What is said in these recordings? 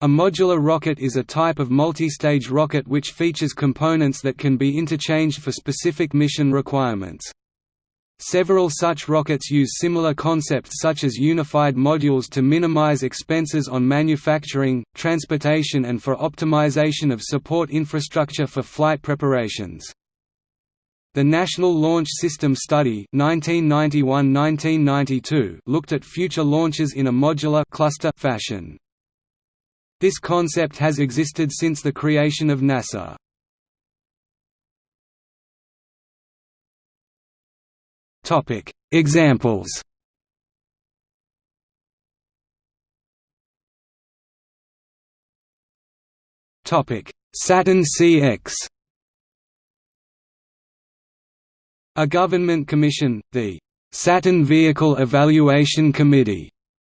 A modular rocket is a type of multi-stage rocket which features components that can be interchanged for specific mission requirements. Several such rockets use similar concepts such as unified modules to minimize expenses on manufacturing, transportation and for optimization of support infrastructure for flight preparations. The National Launch System Study 1991–1992 looked at future launches in a modular cluster fashion. This concept has existed since the creation of NASA. Topic: Examples. Topic: Saturn CX. A government commission, the Saturn Vehicle Evaluation Committee,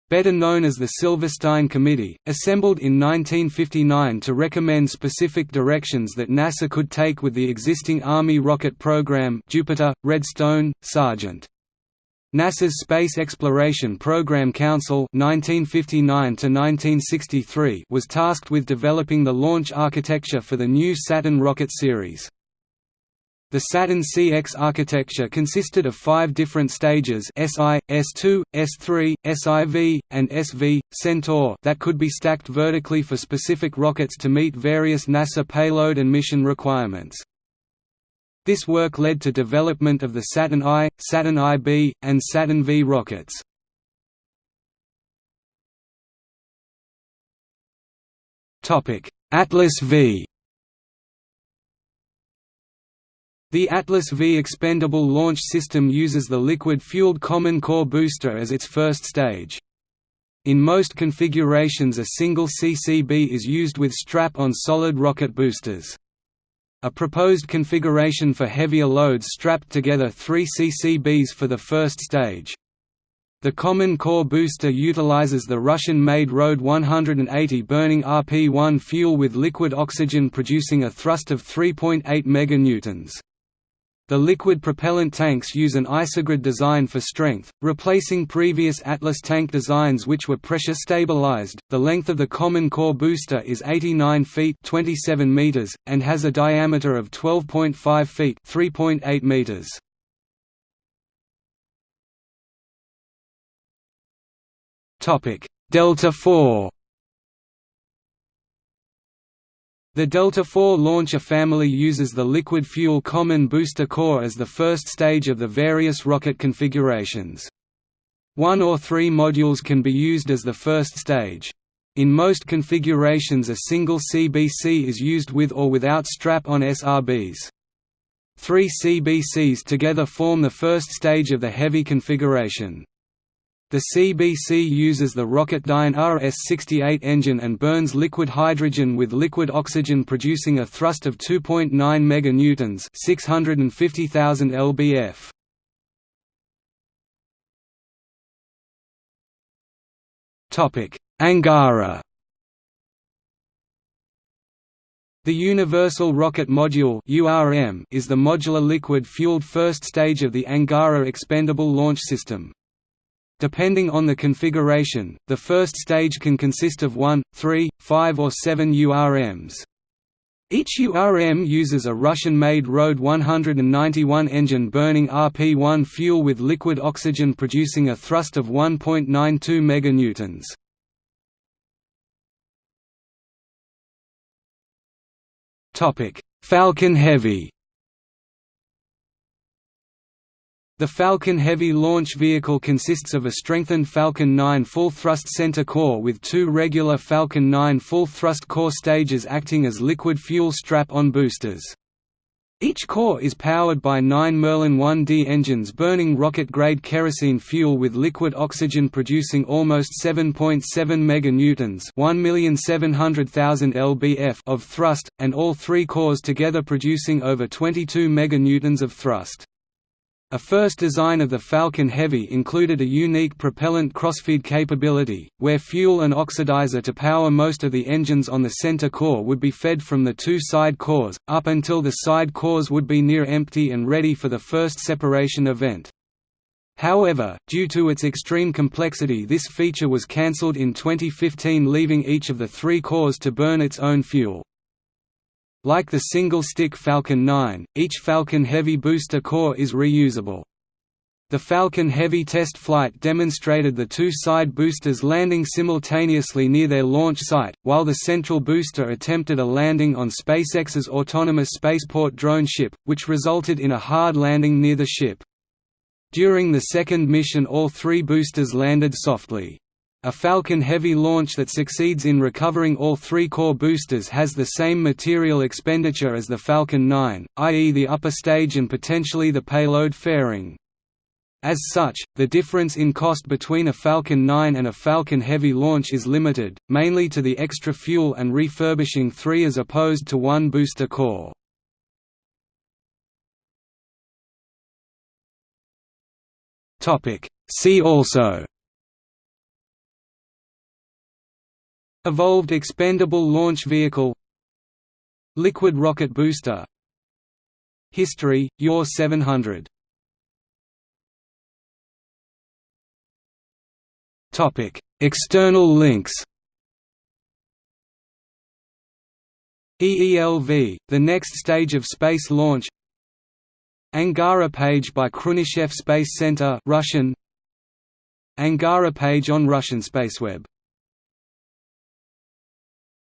better known as the Silverstein Committee, assembled in 1959 to recommend specific directions that NASA could take with the existing Army rocket program Jupiter, Redstone, Sergeant. NASA's Space Exploration Program Council 1959 was tasked with developing the launch architecture for the new Saturn rocket series. The Saturn CX architecture consisted of five different stages SI, S2, S3, SIV, and SV, Centaur that could be stacked vertically for specific rockets to meet various NASA payload and mission requirements. This work led to development of the Saturn I, Saturn IB, and Saturn V rockets. Atlas V The Atlas V expendable launch system uses the liquid-fueled Common Core booster as its first stage. In most configurations a single CCB is used with strap-on solid rocket boosters. A proposed configuration for heavier loads strapped together three CCBs for the first stage. The Common Core booster utilizes the Russian-made RD-180 burning RP-1 fuel with liquid oxygen producing a thrust of 3.8 MN. The liquid propellant tanks use an isogrid design for strength, replacing previous Atlas tank designs which were pressure stabilized. The length of the common core booster is 89 feet (27 meters) and has a diameter of 12.5 feet (3.8 meters). Topic: Delta IV The Delta IV launcher family uses the liquid fuel common booster core as the first stage of the various rocket configurations. One or three modules can be used as the first stage. In most configurations a single CBC is used with or without strap-on SRBs. Three CBCs together form the first stage of the heavy configuration. The CBC uses the Rocketdyne RS-68 engine and burns liquid hydrogen with liquid oxygen producing a thrust of 2.9 meganewtons, 650,000 lbf. Topic: Angara The Universal Rocket Module is the modular liquid-fueled first stage of the Angara expendable launch system. Depending on the configuration, the first stage can consist of 1, 3, 5 or 7 URMs. Each URM uses a Russian-made RD-191 engine burning RP-1 fuel with liquid oxygen producing a thrust of 1.92 meganewtons. Falcon Heavy The Falcon Heavy launch vehicle consists of a strengthened Falcon 9 full-thrust center core with two regular Falcon 9 full-thrust core stages acting as liquid fuel strap-on boosters. Each core is powered by nine Merlin 1D engines burning rocket-grade kerosene fuel with liquid oxygen producing almost 7.7 meganewtons (1,700,000 lbf) of thrust, and all three cores together producing over 22 meganewtons of thrust. A first design of the Falcon Heavy included a unique propellant crossfeed capability, where fuel and oxidizer to power most of the engines on the center core would be fed from the two side cores, up until the side cores would be near empty and ready for the first separation event. However, due to its extreme complexity this feature was cancelled in 2015 leaving each of the three cores to burn its own fuel. Like the single-stick Falcon 9, each Falcon Heavy booster core is reusable. The Falcon Heavy test flight demonstrated the two side boosters landing simultaneously near their launch site, while the central booster attempted a landing on SpaceX's autonomous spaceport drone ship, which resulted in a hard landing near the ship. During the second mission all three boosters landed softly. A Falcon Heavy launch that succeeds in recovering all three core boosters has the same material expenditure as the Falcon 9, i.e. the upper stage and potentially the payload fairing. As such, the difference in cost between a Falcon 9 and a Falcon Heavy launch is limited, mainly to the extra fuel and refurbishing three as opposed to one booster core. See also Evolved Expendable Launch Vehicle. Liquid Rocket Booster. History, UR-700 External links. EELV, the next stage of space launch. Angara page by Khrunichev Space Center Russian. Angara page on Russian Spaceweb